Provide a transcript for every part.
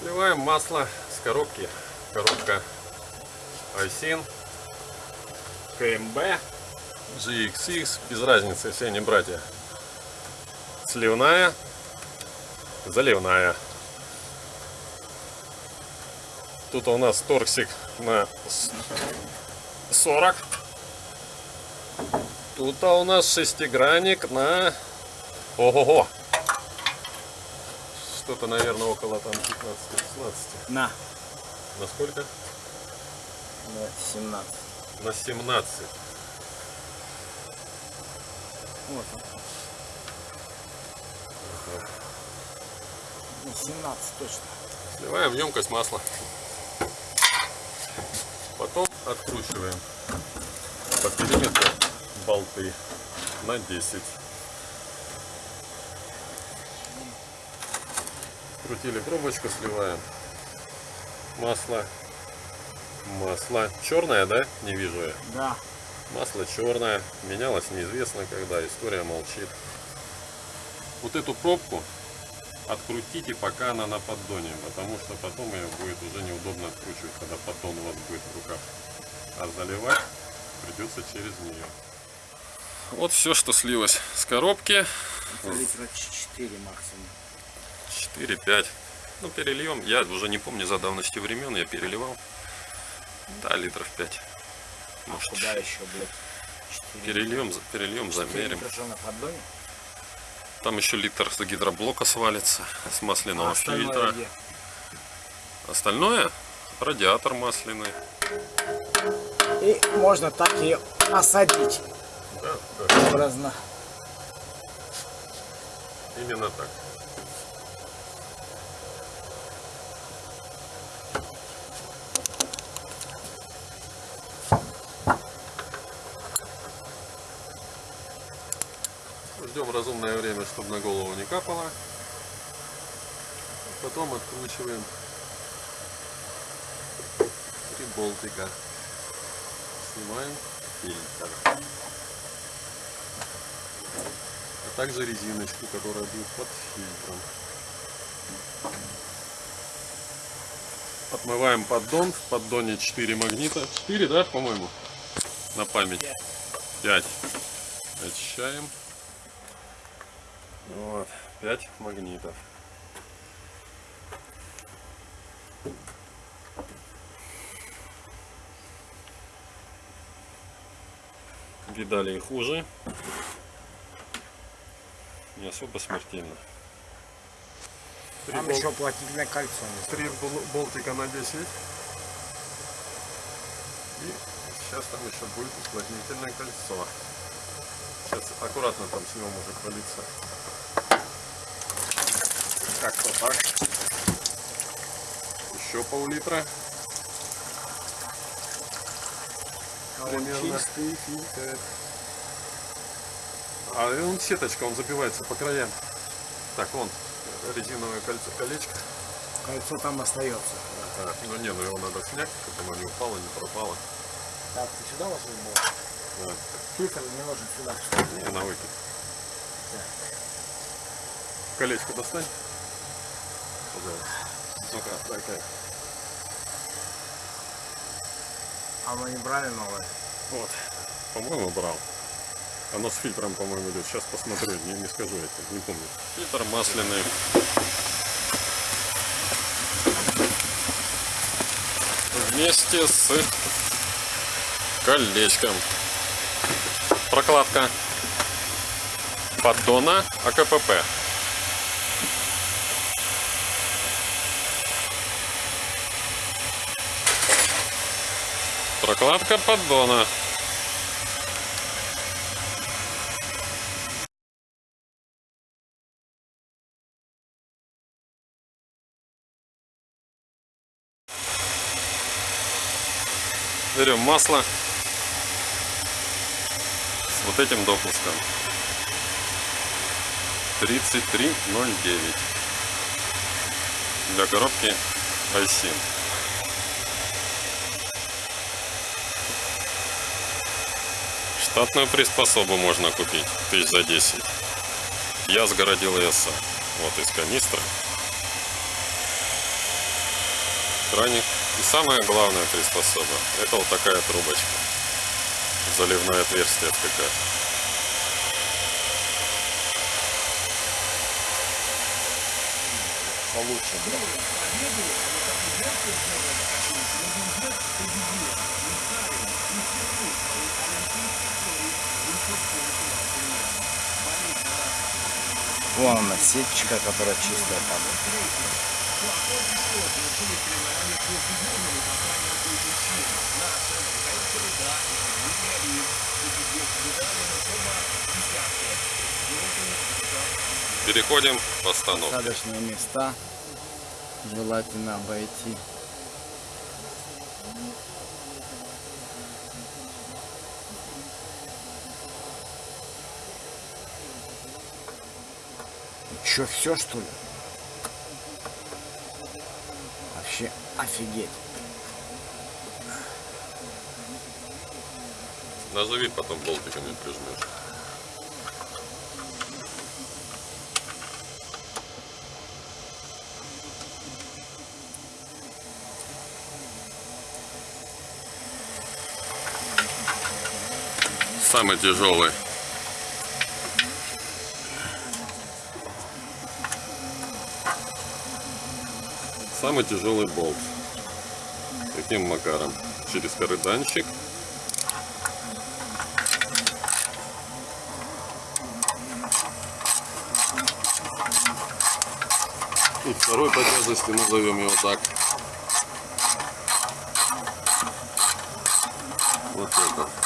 Сливаем масло с коробки. Коробка Айсин, КМБ, GXX, без разницы, все они братья. Сливная, заливная. Тут у нас торксик на 40. Тут у нас шестигранник на... Ого-го! Что-то, наверное, около там 15-16. На. На сколько? На 17. На 17. Вот он. Ну, 17 точно. Сливаем в емкость масла. Потом откручиваем по периметру болты на 10. Крутили пробочку, сливаем. Масло. Масло. Черное, да? Не вижу я. Да. Масло черное. Менялось неизвестно когда. История молчит. Вот эту пробку открутите, пока она на поддоне, потому что потом ее будет уже неудобно откручивать, когда поддон у вас будет в руках. А заливать придется через нее. Вот все, что слилось с коробки. Это литра 4 максимум. 4-5. Ну, перельем. Я уже не помню за давностью времен, я переливал. Да, литров 5. А Может, куда еще, блядь? 4 перельем, перельем замерим. на поддоне? Там еще литр с гидроблока свалится, с масляного А фильтра. где? Остальное радиатор масляный. И можно так ее осадить Да, да, образно. именно так. Ждем разумное время, чтобы на голову не капало. Потом откручиваем три болтика. Снимаем фильтр. А также резиночку, которая будет под фильтром. Отмываем поддон. В поддоне 4 магнита. 4, да, по-моему? На память. 5. Очищаем. Вот. 5 магнитов. Видали и хуже. Не особо смертельно. Три Там бол- еще плотительное кольцо. Три бол- болтика на 10. И сейчас там еще будет уплотнительное кольцо. Сейчас аккуратно там с него может палиться. Как-то так. Еще пол-литра. А он чистый фильтр. А он сеточка, он забивается по краям. Так, вон резиновое кольцо, колечко. Кольцо там остается. Так, ну не, ну его надо снять, чтобы оно не упало, не пропало. Так, ты сюда ложил его? Да. Фильтр не ложит сюда. Не, на выкид. Колечко достань. Пожалуйста. Ну-ка, дай-ка. А мы не брали новое? Вот. По-моему, брал. Оно с фильтром, по-моему, идет. Сейчас посмотрю, не, не скажу я тебе, не помню. Фильтр масляный. Вместе с колечком. Прокладка поддона АКПП. Прокладка поддона. Берем масло с вот этим допуском. 3309 для коробки iSIM. Штатную приспособу можно купить тысяч за 10. Я сгородил ЕСА. Вот из канистры. краник. И самая главная приспособа, это вот такая трубочка. Заливное отверстие ФКК. Получше, да. Вон она, сетчика, которая чистая там. Переходим постановке. Посадочные места желательно обойти. Че, все что ли? Вообще офигеть. Назови, потом болтиками прижмешь. Самый тяжелый. Самый тяжелый болт. Каким макаром? Через карыданчик. И второй по тяжести назовем его так. Вот это.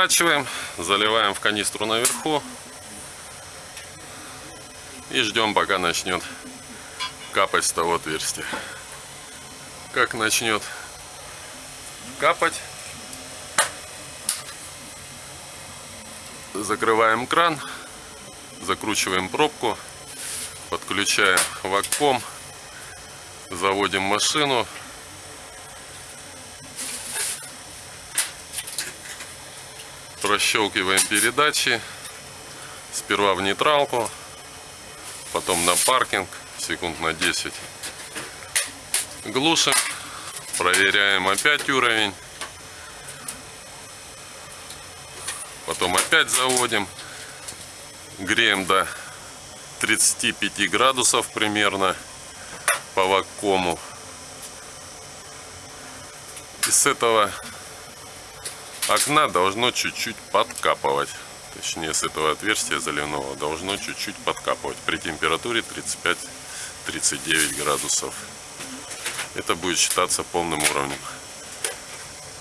Поворачиваем, заливаем в канистру наверху и ждем, пока начнет капать с того отверстия. Как начнет капать, закрываем кран, закручиваем пробку, подключаем вакуум, заводим машину, прощелкиваем передачи. Сперва в нейтралку потом на паркинг секунд на 10 глушим проверяем опять уровень. Потом опять заводим. Греем до 35 градусов примерно по вакууму. И с этого окна должно чуть-чуть подкапывать. Точнее, с этого отверстия заливного должно чуть-чуть подкапывать при температуре 35-39 градусов. Это будет считаться полным уровнем.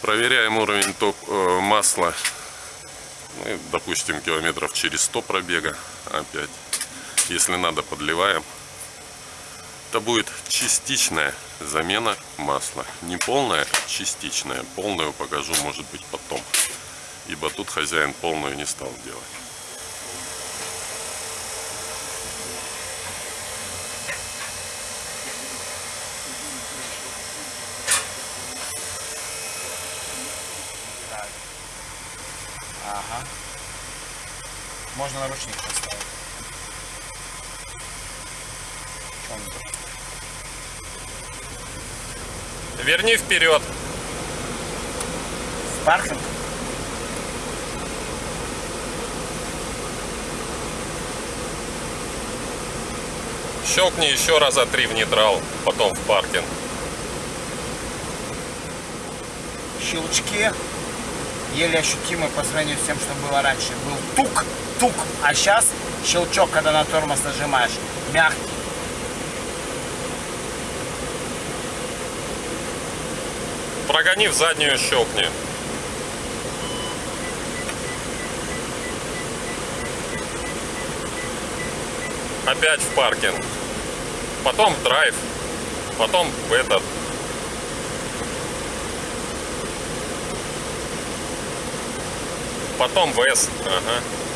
Проверяем уровень топ, э, масла. Ну, допустим, километров через 100 пробега. Опять. Если надо, подливаем. Это будет частичная замена масла. Не полная, частичная. Полную покажу, может быть, потом. Ибо тут хозяин полную не стал делать. Ага. Можно наручник поставить. Чё он тут? Верни вперед. В паркинг? Щелкни еще раза три в нейтрал, потом в паркинг. Щелчки еле ощутимы по сравнению с тем, что было раньше. Был тук-тук, а сейчас щелчок, когда на тормоз нажимаешь, мягкий. Погони в заднюю щелкни. Опять в паркинг. Потом в драйв. Потом в этот. Потом ВС. Ага.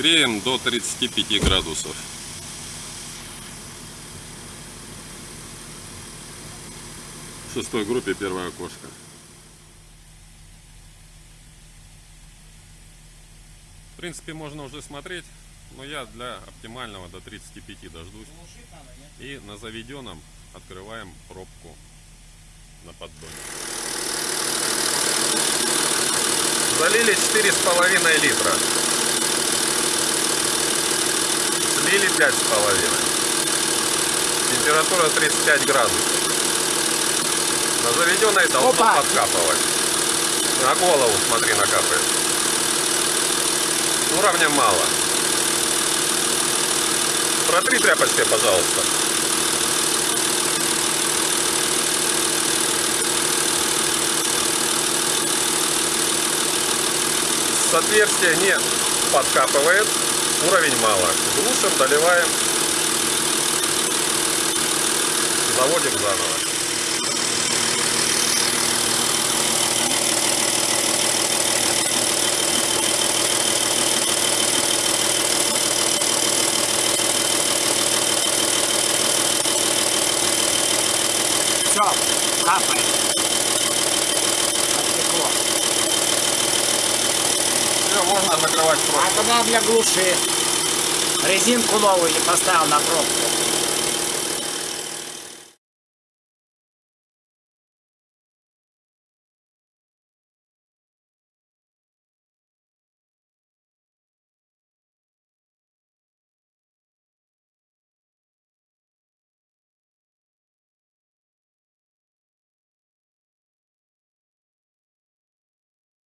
Греем до 35 градусов. В шестой группе первое окошко. В принципе, можно уже смотреть, но я для оптимального до 35 дождусь. И на заведенном открываем пробку на поддоне. Залили 4,5 литра. Слили 5,5. Температура 35 градусов. На заведенной должно Опа! подкапывать. На голову, смотри, накапает. Уровня мало. Протри тряпочкой, пожалуйста. С отверстия не подкапывает. Уровень мало. Глушим, доливаем. Заводим заново. Все, капает. Оттекло. Все, когда для глуши резинку новую поставил на пробку?